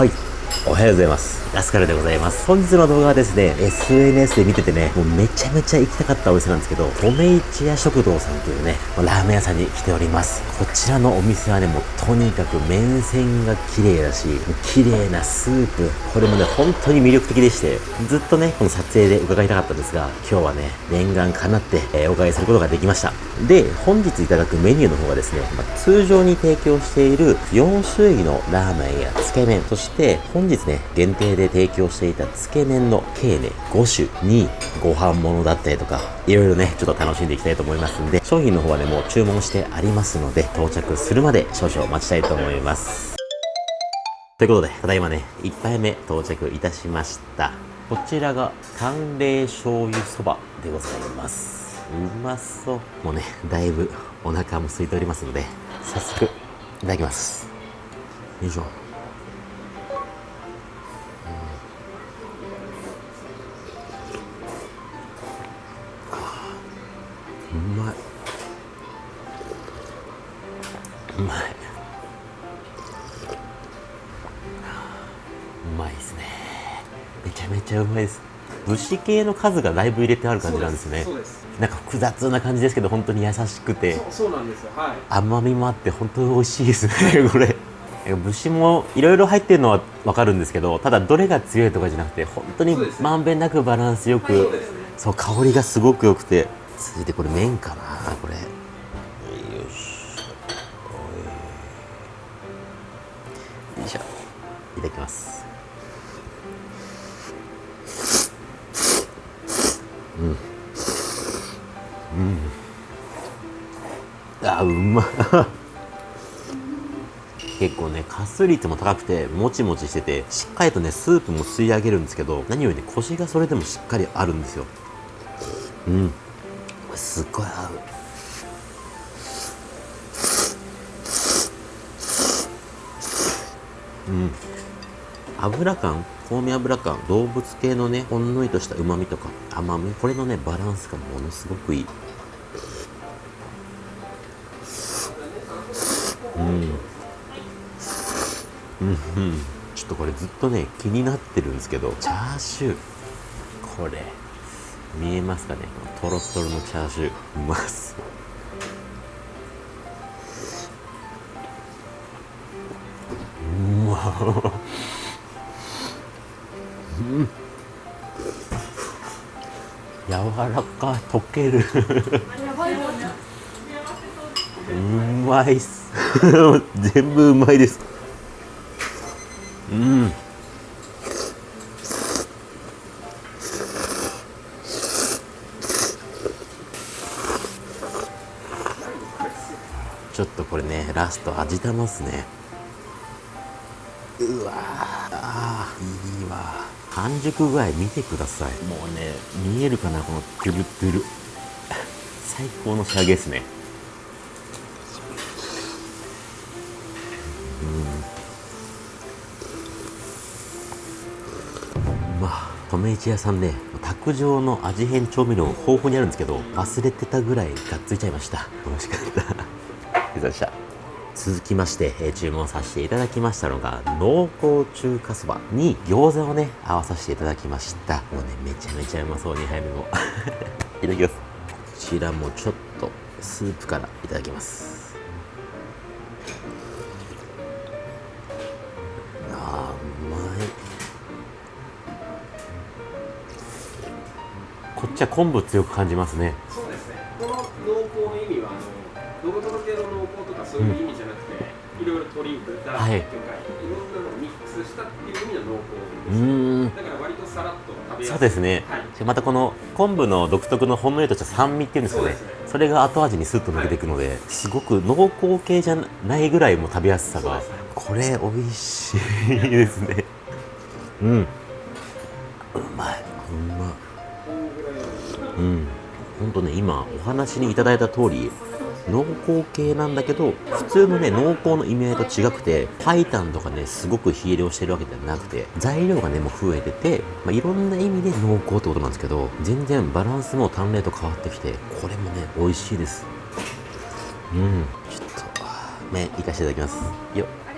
はい。おはようございます。ラスカルでございます。本日の動画はですね、SNS で見ててね、もうめちゃめちゃ行きたかったお店なんですけど、米市屋食堂さんというね、ラーメン屋さんに来ております。こちらのお店はね、もうとにかく麺線が綺麗だし、綺麗なスープ、これもね、本当に魅力的でして、ずっとね、この撮影で伺いたかったんですが、今日はね、念願かなって、えーお伺いすることができました。で、本日いただくメニューの方がですね、まあ通常に提供している4種類のラーメンやつけ麺、そして本日ね、限定で提供していたつけ麺の計ね、5種にご飯物だったりとか、いろいろね、ちょっと楽しんでいきたいと思いますんで、商品の方はね、もう注文してありますので、到着するまで少々お待ちたいと思います。ということで、ただいまね、1杯目到着いたしました。こちらが、淡麗醤油そばでございます。うまそう。もうね、だいぶお腹も空いておりますので、早速、いただきます。よいしょ。うまい。うまい。うまい。ですね。めちゃめちゃうまいです。節系の数がだいぶ入れてある感じなんですね。なんか複雑な感じですけど本当に優しくて。そうなんですよ。はい。甘みもあって本当に美味しいですね これ。節もいろいろ入ってるのは分かるんですけどただどれが強いとかじゃなくて本当にまんべんなくバランスよくそうね。そう香りがすごく良くて続いてこれ麺かな？これ。よしよいしょ。いただきます。うん。うん。あうま。っ結構ね加水率も高くてもちもちしててしっかりとねスープも吸い上げるんですけど何よりねコシがそれでもしっかりあるんですよ。うん。すっごい合う。うん。油感？香味油感？動物系のねほんのりとした旨味とか甘み？これのねバランスがものすごくいい。うん。うんうん。ちょっとこれずっとね気になってるんですけど。チャーシュー。これ。見えますかね？このトロットロのチャーシュー。うまそう。うまうん。柔らかい。溶ける。うまいっす。全部うまいですラスト味玉っすね。うわーあーいいわ。半熟具合見てください。もうね見えるかなこのトゥルトゥル。最高の仕上げですね。まあ留市屋さんね卓上の味変調味料豊富にあるんですけど忘れてたぐらいがっついちゃいました。美味しかった。ありがとうございました続きまして、え注文させていただきましたのが濃厚中華そばに餃子をね合わさせていただきました。もうねめちゃめちゃうまそう2杯目も。いただきます。こちらもちょっとスープからいただきます。あうまい。こっちは昆布強く感じますね。あのドロドロ系の濃厚とかそういう意味じゃなくて、いろいろ鶏豚魚介、はい。い、ろんなのをミックスしたっていう意味の濃厚うですーん。だから割とさらっと食べやすい。そうですね、はい。でまたこの昆布の独特のほんのりとした酸味っていうんですかねねそれが後味にスッと抜けていくので、すごく濃厚系じゃないぐらいも食べやすさが、ね。これ美味しいですね。うん。うまい。うまいのうん。本当ね今お話にいただいた通り濃厚系なんだけど普通のね濃厚の意味合いと違くて白湯とかねすごく火入れをしてるわけではなくて材料がねもう増えてて、まあ、いろんな意味で濃厚ってことなんですけど全然バランスも淡麗と変わってきてこれもね美味しいです。うん。ちょっと麺いかしていただきます。よっ。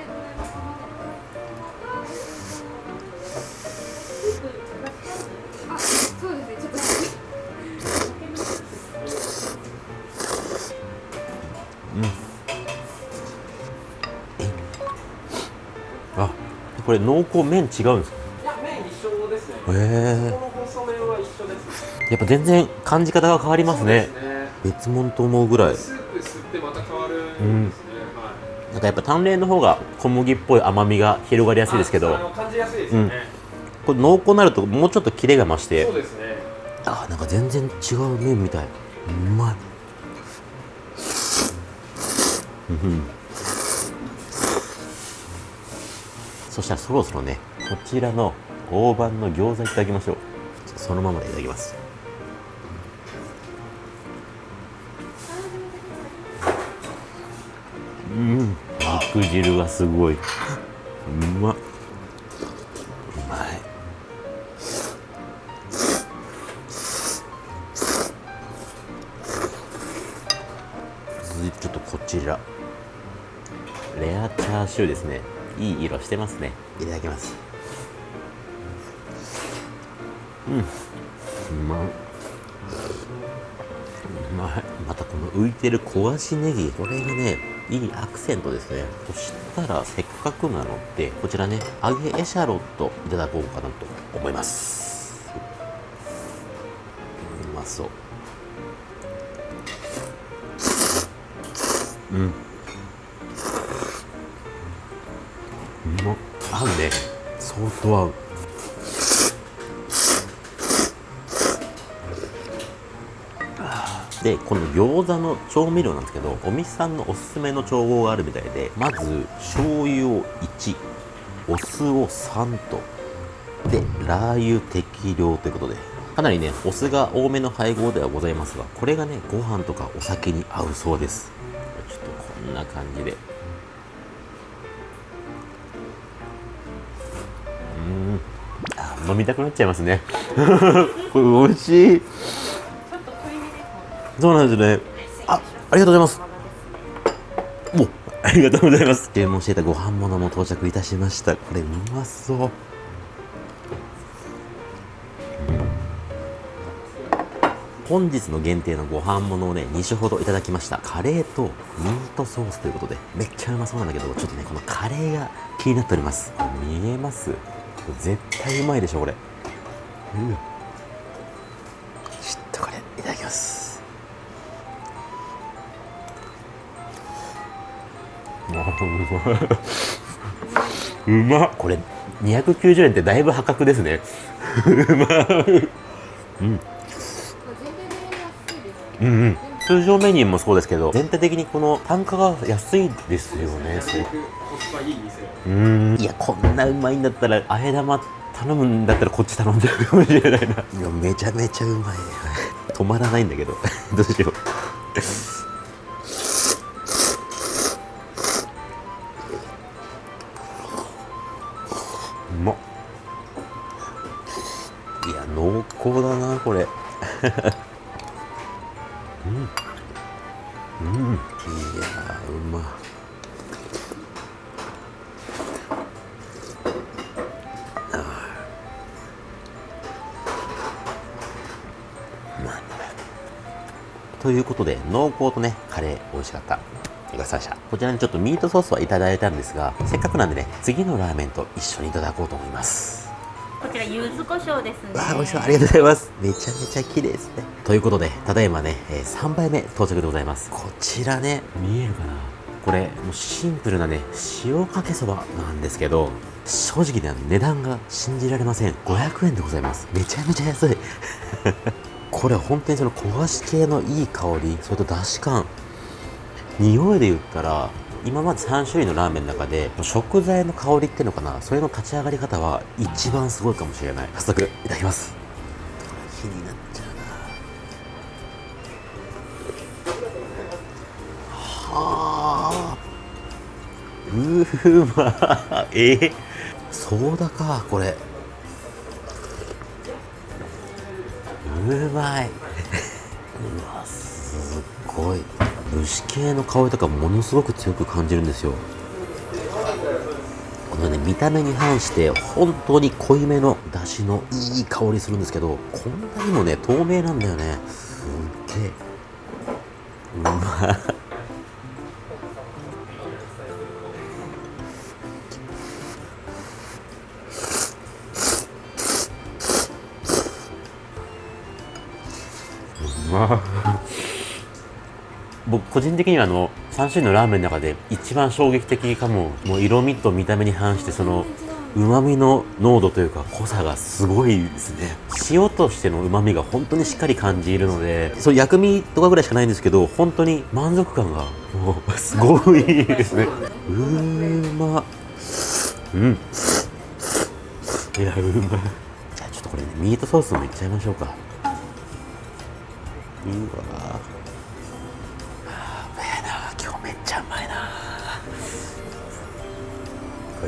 これ濃厚麺違うんですか？いや麺一緒ですね。こへえ。の細麺は一緒ですやっぱ全然感じ方が変わりますね。ね。別物と思うぐらい。スープ吸ってまた変わるんですね、はい。なんかやっぱ淡麗の方が小麦っぽい甘みが広がりやすいですけど。ああの感じやすいですよね、これ濃厚になるともうちょっとキレが増して。そうですね。あなんか全然違う麺みたい。うまい。うんそしたらそろそろねこちらの大判の餃子いただきましょう。そのままでいただきます。うん肉汁がすごい。うま。っうまい。続いてちょっとこちら。レアチャーシューですね。いい色してますね。いただきます。うん。うまい。うまい。またこの浮いてる焦がしネギこれがねいいアクセントですね。そしたらせっかくなのでこちらね揚げエシャロットいただこうかなと思います。うまそう。うんうま合うね相当合う。でこの餃子の調味料なんですけどお店さんのおすすめの調合があるみたいでまず醤油を1お酢を3と。でラー油適量ということでかなりねお酢が多めの配合ではございますがこれがねご飯とかお酒に合うそうです。ちょっとこんな感じで。飲みたくなっちゃいますねこれ 美味しいそうなんですね。あ、ありがとうございます。お、ありがとうございます。注文していたご飯物も到着いたしました。これうまそう。本日の限定のご飯物をね、2種ほどいただきました。カレーとミートソースということで、めっちゃうまそうなんだけど、ちょっとね、このカレーが気になっております。見えます？絶対うまいでしょ、これ。うわちょっとこれ、いただきます。うまっ。これ290円ってだいぶ破格ですね。うまいうん。うんうん通常メニューもそうですけど全体的にこの単価が安いですよねすごく。コスパいい店うん。いやこんなうまいんだったらあえ玉頼むんだったらこっち頼んじゃうかもしれないな。いやめちゃめちゃうまい。止まらないんだけど どうしよう。うまっ。いや濃厚だなこれいうことで濃厚とねカレー美味しかった。ごちそうさこちらにちょっとミートソースはいただいたんですがせっかくなんでね次のラーメンと一緒にいただこうと思います。こちら柚子胡椒ですね。わあ美味しそう。ありがとうございます。めちゃめちゃ綺麗ですね。ということでただいまね、えー3杯目到着でございます。こちらね見えるかな？これもうシンプルなね塩かけそばなんですけど正直ね値段が信じられません。500円でございます。めちゃめちゃ安いこれ本当にその焦がし系のいい香りそれとだし感。匂いで言ったら今まで3種類のラーメンの中で食材の香りっていうのかな？それの立ち上がり方は一番すごいかもしれない。早速いただきます。気になっちゃうな。はあ。うまえ？ー、ソーダかこれ。うまい。うわすっごい。蒸し系の香りとかものすごく強く感じるんですよ。このね見た目に反して本当に濃いめの出汁のいい香りするんですけどこんなにもね透明なんだよね。すっげえ。うまい。個人的にはあの3種類のラーメンの中で一番衝撃的かも。もう色味と見た目に反してその旨味の濃度というか濃さがすごいですね。塩としての旨味が本当にしっかり感じるのでそう薬味とかぐらいしかないんですけど本当に満足感がもうすごいですね。うーま。うん。いやうま。じゃあちょっとこれねミートソースもいっちゃいましょうか。うわ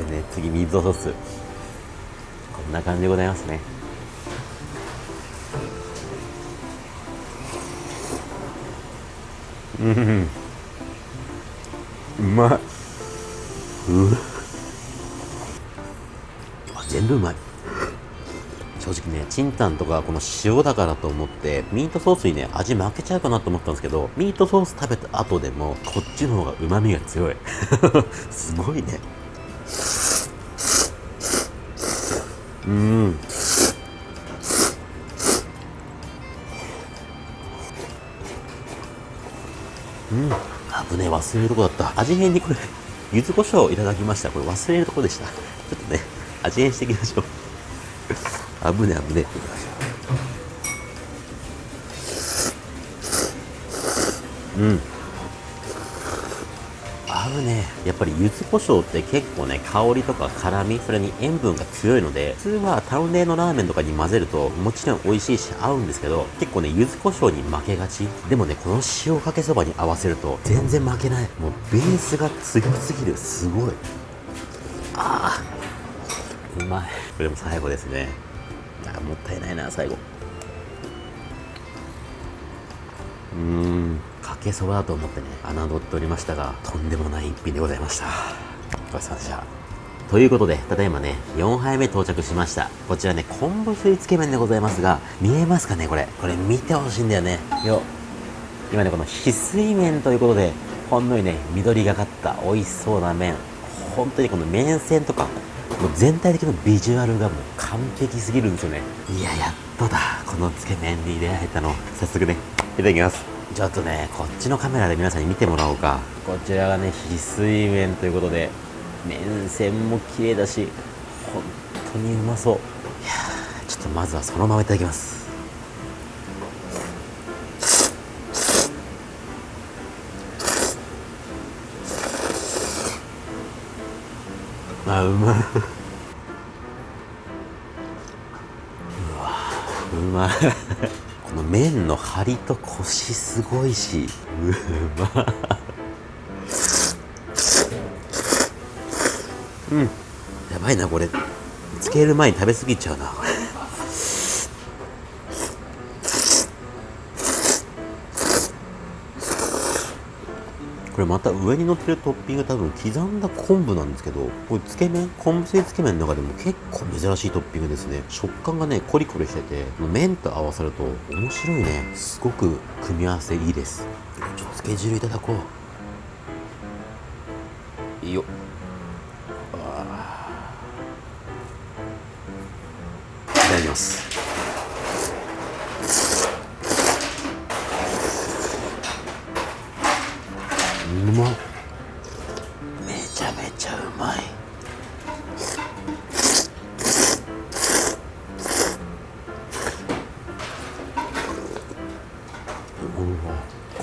これね次ミートソース。こんな感じでございますね。うん。うまい。うあ全部うまい。正直ね、チンタンとかこの塩だからと思って、ミートソースにね、味負けちゃうかなと思ったんですけど、ミートソース食べた後でも、こっちの方が旨味が強い。すごいね。うん。うん。危ね、忘れるとこだった。味変にこれ、柚子胡椒いただきました。これ忘れるとこでした。ちょっとね、味変していきましょう。危ね危ねうん危ねやっぱり柚子胡椒って結構ね香りとか辛みそれに塩分が強いので普通はタウンレのラーメンとかに混ぜるともちろん美味しいし合うんですけど結構ね柚子胡椒に負けがち。でもねこの塩かけそばに合わせると全然負けない。もうベースが強すぎる。すごい。あーうまい。これも最後ですね。あもったいないな最後。うん。かけそばだと思ってね侮っておりましたがとんでもない一品でございましたごちそうさまでしたということで、ただいまね、4杯目到着しました。こちらね、昆布水つけ麺でございますが、見えますかね、これ。これ見てほしいんだよね。よ。今ね、この翡翠麺ということで、ほんのりね、緑がかった美味しそうな麺。本当にこの麺線とか、もう全体的なビジュアルがもう完璧すぎるんですよね。いや、やっとだ。このつけ麺に出会えたの。早速ね、いただきます。ちょっとね、こっちのカメラで皆さんに見てもらおうか。こちらがね、翡翠麺ということで、麺線も綺麗だし、本当にうまそう。いやちょっとまずはそのままいただきます。あ、うまい。うわうまい。の麺の張りとコシすごいし、う まうん。やばいな、これ。つける前に食べ過ぎちゃうな、これ。これまた上に乗ってるトッピング多分刻んだ昆布なんですけど、これつけ麺、昆布製つけ麺の中でも結構珍しいトッピングですね。食感がね、コリコリしてて、麺と合わさると面白いね。すごく組み合わせいいです。ちょっとつけ汁いただこう。いいよ。いただきます。うま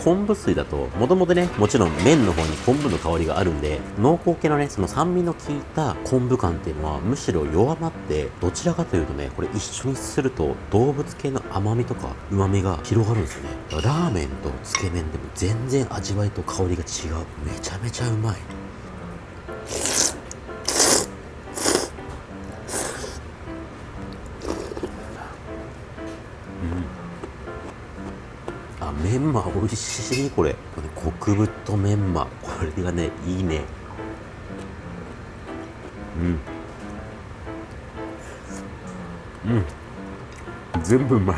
昆布水だともともとねもちろん麺の方に昆布の香りがあるんで濃厚系のねその酸味の効いた昆布感っていうのはむしろ弱まってどちらかというとねこれ一緒にすると動物系の甘みとか旨味が広がるんですよね。ラーメンとつけ麺でも全然味わいと香りが違う。めちゃめちゃうまい。あメンマ美味しい。これ。極太メンマ。これがねいいね。うん。うん。全部うまい。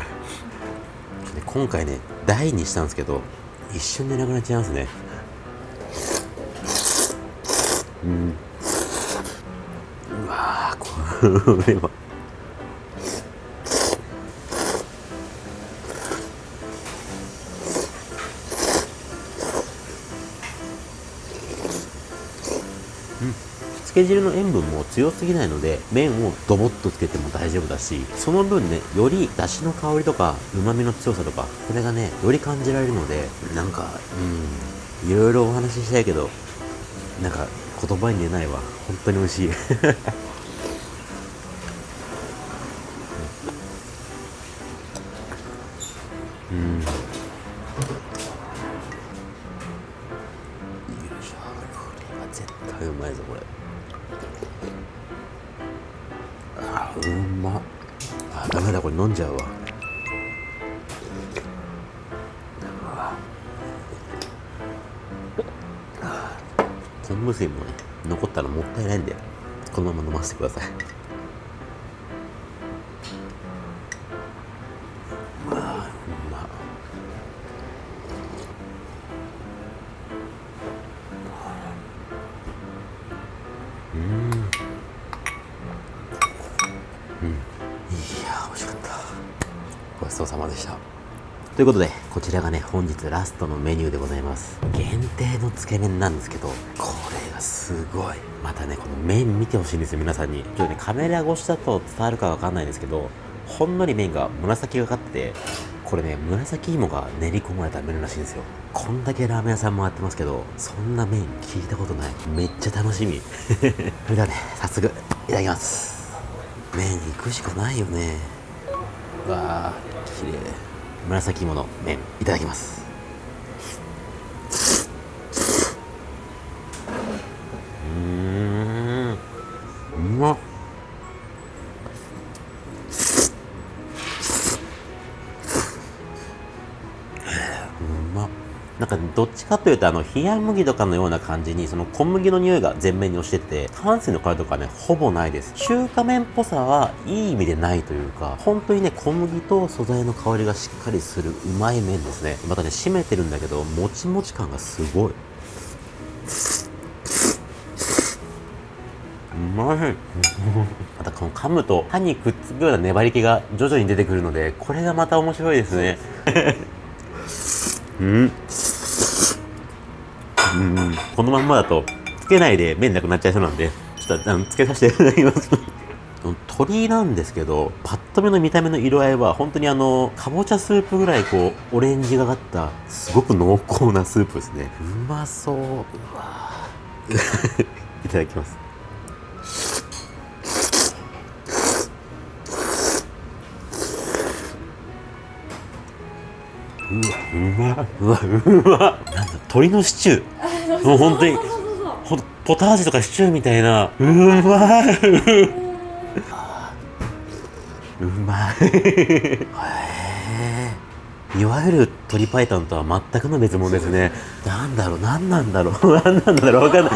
で今回ね大にしたんですけど一瞬でなくなっちゃいますね。うん。うわこれは。け汁の塩分も強すぎないので麺をドボッとつけても大丈夫だしその分ねより出汁の香りとか旨味の強さとかこれがねより感じられるのでなんかうんいろいろお話ししたいけどなんか言葉に出ないわ。本当に美味しい。ださい。あーうまっうん。うん。いやー美味しかった。ごちそうさまでした。ということでこちらがね本日ラストのメニューでございます。限定のつけ麺なんですけどこれがすごい。またねこの麺見てほしいんですよ皆さんに。ちょっとねカメラ越しだと伝わるかわかんないんですけどほんのり麺が紫がかっててこれね紫芋が練り込まれた麺らしいんですよ。こんだけラーメン屋さん回ってますけどそんな麺聞いたことない。めっちゃ楽しみ。それではね早速いただきます。麺行くしかないよね。わあ綺麗。紫芋の麺いただきます。うん。どっちかというとあの冷麦とかのような感じにその小麦の匂いが前面に押してて炭水の香りとかねほぼないです。中華麺っぽさはいい意味でないというか本当にね小麦と素材の香りがしっかりするうまい麺ですね。またね締めてるんだけどもちもち感がすごい。うまい。またこの噛むと歯にくっつくような粘り気が徐々に出てくるのでこれがまた面白いですね。うん。うん。このまんまだとつけないで麺なくなっちゃいそうなんでちょっとあのつけさせていただきます。鶏なんですけどパッと見の見た目の色合いは本当にあのかぼちゃスープぐらいこうオレンジがかったすごく濃厚なスープですね。うまそう。う わいただきますうわうまいうわうまなんだ鶏のシチュー。もう本当にほんとポタージュとかシチューみたいな。うまい。うまい。へえ。いわゆる鶏白湯とは全くの別物ですね。なんだろう何なんだろう。何なんだろう。わかんない。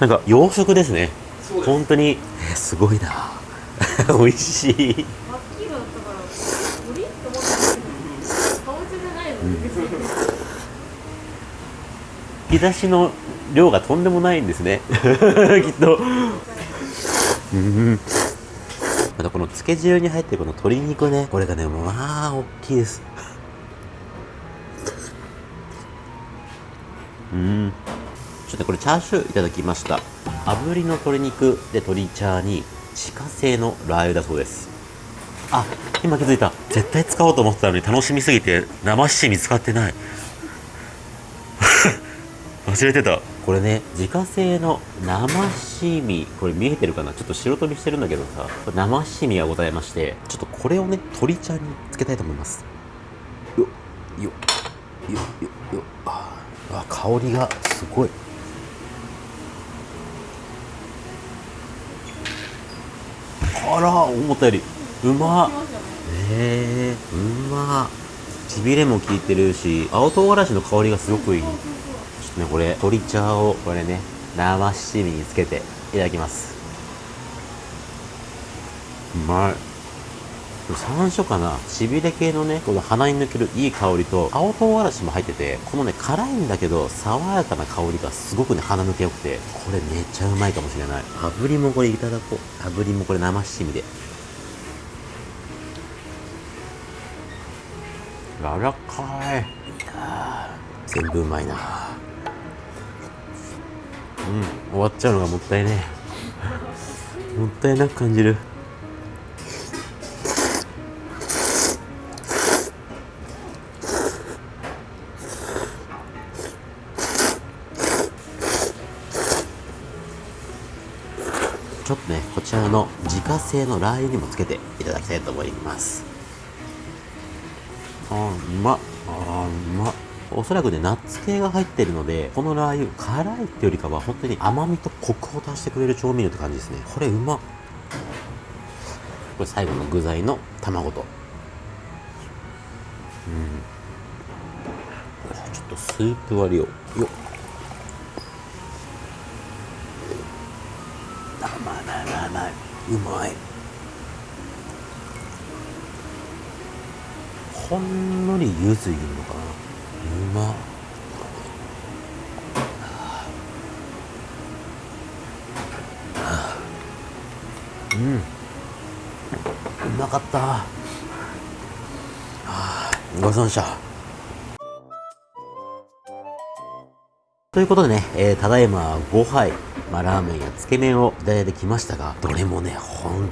なんか洋食ですね。本当に。えーすごいな。美味しい真っ黄色だったから鳥って思ったんですけどかぼちゃじゃないの別に引き出しの量がとんでもないんですね。きっと。うん。またこの漬け汁に入ってるこの鶏肉ね。これがねまあ大きいです。うん。ちょっとこれチャーシューいただきました。炙りの鶏肉で鶏チャーに自家製のラー油だそうです。あ今気づいた。絶対使おうと思ってたのに楽しみすぎて生七味使ってない。忘れてた。これね自家製の生七味。これ見えてるかな？ちょっと白飛びしてるんだけどさ。生七味がございましてちょっとこれをね鶏茶につけたいと思います。よっよっよっよ。っよあ香りがすごい。あら思ったよりうまっ。へえうまっ。しびれも効いてるし青唐辛子の香りがすごくいい。ちょっとねこれ鶏茶をこれね生七味につけていただきます。うまい。山椒かな。しびれ系のねこの鼻に抜けるいい香りと青唐辛子も入っててこのね辛いんだけど爽やかな香りがすごくね鼻抜けよくてこれめっちゃうまいかもしれない。炙りもこれいただこう。炙りもこれ生七味で。柔らかい。全部うまいな。うん終わっちゃうのがもったいねもったいなく感じる。ちょっとねこちらの自家製のラー油にもつけていただきたいと思います。あうまっ。あうまおそらくねナッツ系が入ってるのでこのラー油辛いってよりかは本当に甘みとコクを足してくれる調味料って感じですね。これうまっ。これ最後の具材の卵と。うん。ちょっとスープ割りを。よっ。ほんのり柚子いるのかな。うま。うん。うまかった。はあごちそうさまでした。ということでね、えーただいま5杯、まあ、ラーメンやつけ麺をいただいてきましたが、どれもね、本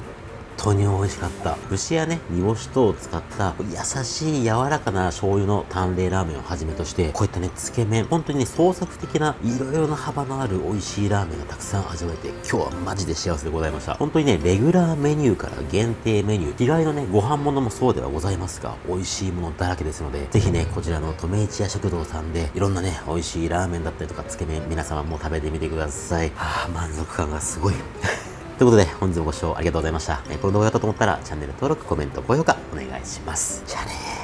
当に美味しかった。節やね、煮干し等を使った優しい柔らかな醤油の淡麗ラーメンをはじめとして、こういったね、つけ麺、本当にね、創作的ないろいろな幅のある美味しいラーメンがたくさん味わえて、今日はマジで幸せでございました。本当にね、レギュラーメニューから限定メニュー、日帰りのね、ご飯物もそうではございますが、美味しいものだらけですので、ぜひね、こちらの留市屋食堂さんで、いろんなね、美味しいラーメンだったりとか、つけ麺、皆様も食べてみてください。はあ、満足感がすごい。ということで、本日もご視聴ありがとうございました。えこの動画が良かったと思ったら、チャンネル登録、コメント、高評価、お願いします。じゃあね。